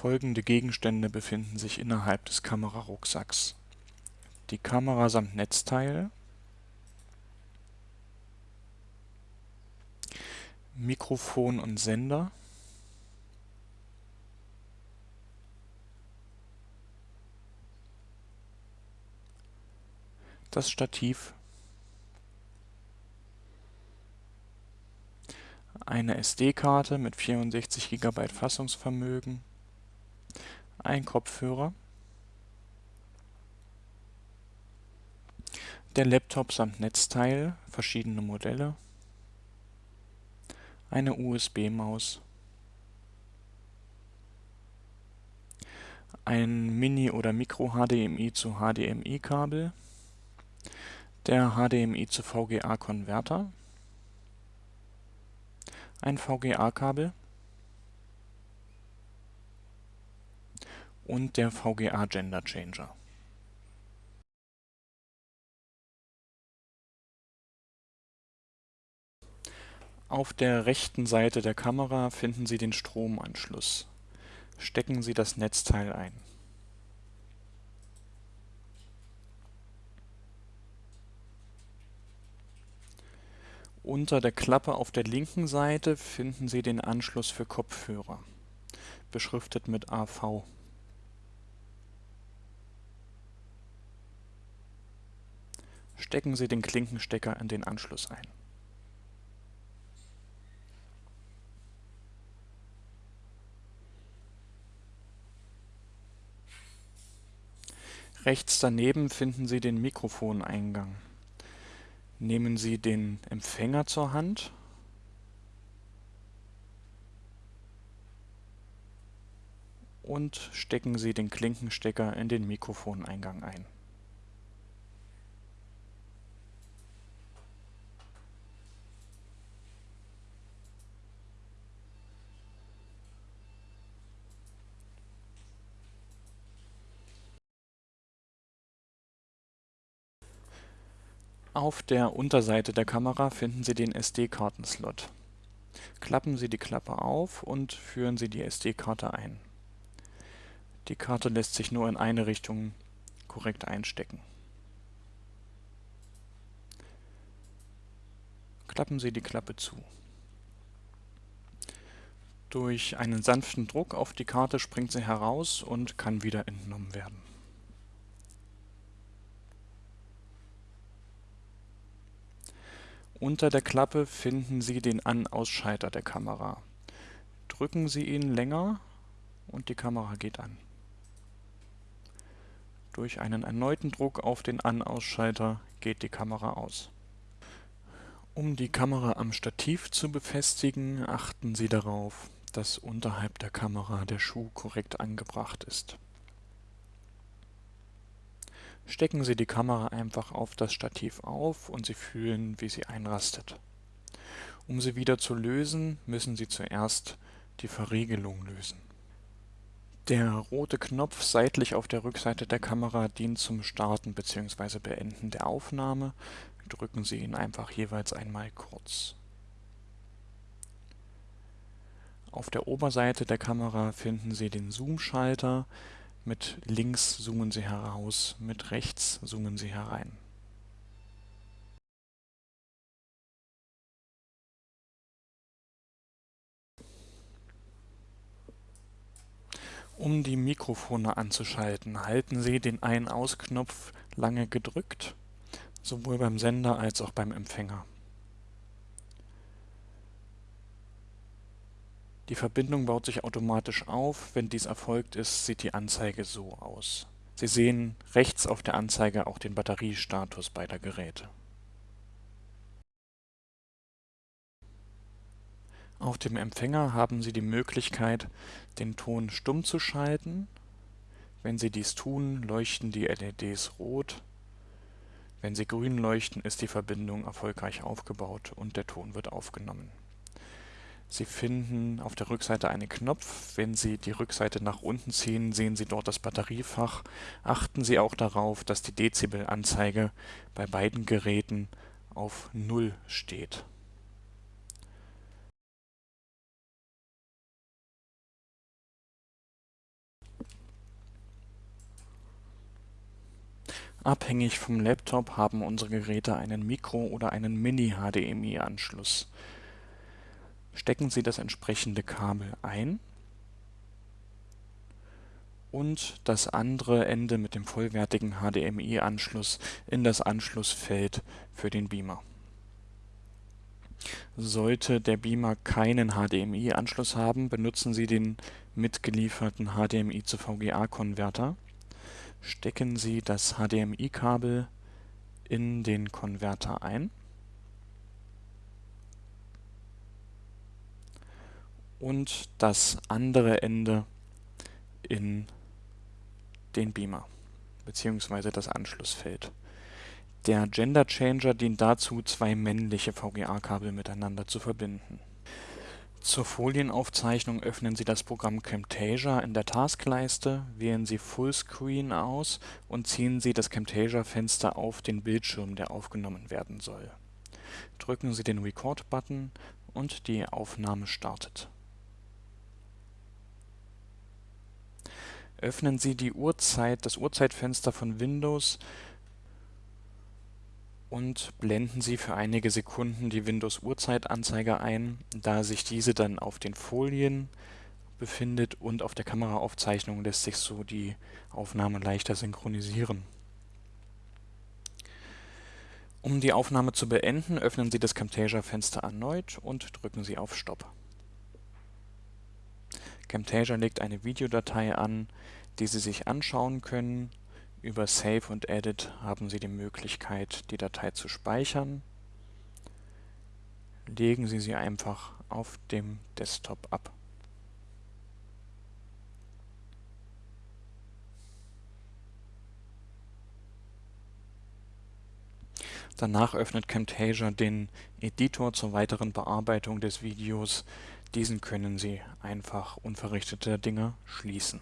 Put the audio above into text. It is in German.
Folgende Gegenstände befinden sich innerhalb des Kamerarucksacks: Die Kamera samt Netzteil. Mikrofon und Sender. Das Stativ. Eine SD-Karte mit 64 GB Fassungsvermögen ein Kopfhörer, der Laptop samt Netzteil, verschiedene Modelle, eine USB-Maus, ein Mini oder Micro-HDMI zu HDMI-Kabel, der HDMI zu VGA-Konverter, ein VGA-Kabel und der VGA Gender Changer. Auf der rechten Seite der Kamera finden Sie den Stromanschluss. Stecken Sie das Netzteil ein. Unter der Klappe auf der linken Seite finden Sie den Anschluss für Kopfhörer, beschriftet mit AV Stecken Sie den Klinkenstecker in den Anschluss ein. Rechts daneben finden Sie den Mikrofoneingang. Nehmen Sie den Empfänger zur Hand und stecken Sie den Klinkenstecker in den Mikrofoneingang ein Auf der Unterseite der Kamera finden Sie den SD-Karten-Slot. Klappen Sie die Klappe auf und führen Sie die SD-Karte ein. Die Karte lässt sich nur in eine Richtung korrekt einstecken. Klappen Sie die Klappe zu. Durch einen sanften Druck auf die Karte springt sie heraus und kann wieder entnommen werden Unter der Klappe finden Sie den An-Ausschalter der Kamera. Drücken Sie ihn länger und die Kamera geht an. Durch einen erneuten Druck auf den An-Ausschalter geht die Kamera aus. Um die Kamera am Stativ zu befestigen, achten Sie darauf, dass unterhalb der Kamera der Schuh korrekt angebracht ist Stecken Sie die Kamera einfach auf das Stativ auf und Sie fühlen, wie sie einrastet. Um sie wieder zu lösen, müssen Sie zuerst die Verriegelung lösen. Der rote Knopf seitlich auf der Rückseite der Kamera dient zum Starten bzw. Beenden der Aufnahme. Drücken Sie ihn einfach jeweils einmal kurz. Auf der Oberseite der Kamera finden Sie den Zoom-Schalter, mit links zoomen Sie heraus, mit rechts zoomen Sie herein. Um die Mikrofone anzuschalten, halten Sie den Ein-Aus-Knopf lange gedrückt, sowohl beim Sender als auch beim Empfänger Die Verbindung baut sich automatisch auf. Wenn dies erfolgt ist, sieht die Anzeige so aus. Sie sehen rechts auf der Anzeige auch den Batteriestatus beider Geräte. Auf dem Empfänger haben Sie die Möglichkeit, den Ton stumm zu schalten. Wenn Sie dies tun, leuchten die LEDs rot. Wenn sie grün leuchten, ist die Verbindung erfolgreich aufgebaut und der Ton wird aufgenommen Sie finden auf der Rückseite einen Knopf. Wenn Sie die Rückseite nach unten ziehen, sehen Sie dort das Batteriefach. Achten Sie auch darauf, dass die Dezibelanzeige bei beiden Geräten auf 0 steht. Abhängig vom Laptop haben unsere Geräte einen Mikro- oder einen Mini-HDMI-Anschluss. Stecken Sie das entsprechende Kabel ein und das andere Ende mit dem vollwertigen HDMI-Anschluss in das Anschlussfeld für den Beamer. Sollte der Beamer keinen HDMI-Anschluss haben, benutzen Sie den mitgelieferten HDMI-zu-VGA-Konverter stecken Sie das HDMI-Kabel in den Konverter ein und das andere Ende in den Beamer bzw. das Anschlussfeld. Der Gender Changer dient dazu, zwei männliche VGA-Kabel miteinander zu verbinden zur Folienaufzeichnung öffnen Sie das Programm Camtasia in der Taskleiste, wählen Sie Fullscreen aus und ziehen Sie das Camtasia-Fenster auf den Bildschirm, der aufgenommen werden soll. Drücken Sie den Record-Button und die Aufnahme startet. Öffnen Sie die Uhrzeit, das Uhrzeitfenster von Windows und blenden Sie für einige Sekunden die Windows-Uhrzeitanzeige ein, da sich diese dann auf den Folien befindet und auf der Kameraaufzeichnung lässt sich so die Aufnahme leichter synchronisieren. Um die Aufnahme zu beenden, öffnen Sie das Camtasia-Fenster erneut und drücken Sie auf Stopp. Camtasia legt eine Videodatei an, die Sie sich anschauen können über Save und Edit haben Sie die Möglichkeit, die Datei zu speichern. Legen Sie sie einfach auf dem Desktop ab. Danach öffnet Camtasia den Editor zur weiteren Bearbeitung des Videos. Diesen können Sie einfach unverrichteter Dinge schließen